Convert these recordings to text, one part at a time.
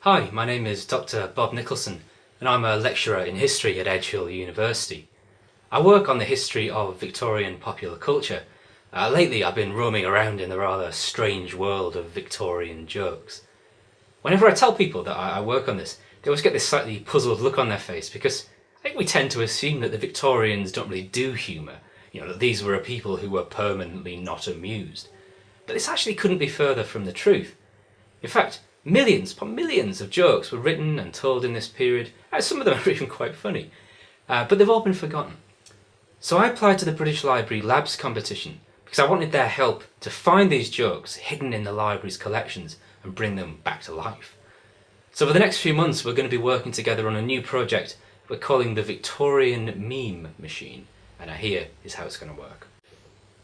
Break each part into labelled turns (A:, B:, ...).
A: Hi, my name is Dr Bob Nicholson and I'm a lecturer in history at Edge Hill University. I work on the history of Victorian popular culture. Uh, lately I've been roaming around in the rather strange world of Victorian jokes. Whenever I tell people that I work on this, they always get this slightly puzzled look on their face because I think we tend to assume that the Victorians don't really do humour, you know, that these were a people who were permanently not amused. But this actually couldn't be further from the truth. In fact, Millions upon millions of jokes were written and told in this period, and some of them are even quite funny, uh, but they've all been forgotten. So I applied to the British Library Labs competition because I wanted their help to find these jokes hidden in the library's collections and bring them back to life. So for the next few months we're going to be working together on a new project we're calling the Victorian Meme Machine, and here is how it's going to work.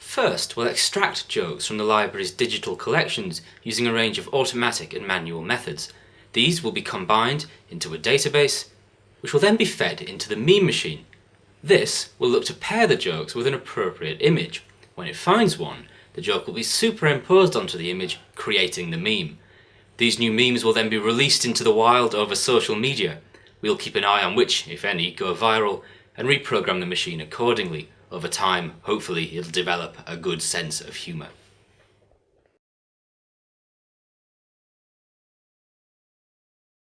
A: First, we'll extract jokes from the library's digital collections using a range of automatic and manual methods. These will be combined into a database, which will then be fed into the meme machine. This will look to pair the jokes with an appropriate image. When it finds one, the joke will be superimposed onto the image, creating the meme. These new memes will then be released into the wild over social media. We'll keep an eye on which, if any, go viral, and reprogram the machine accordingly. Over time, hopefully, it'll develop a good sense of humour.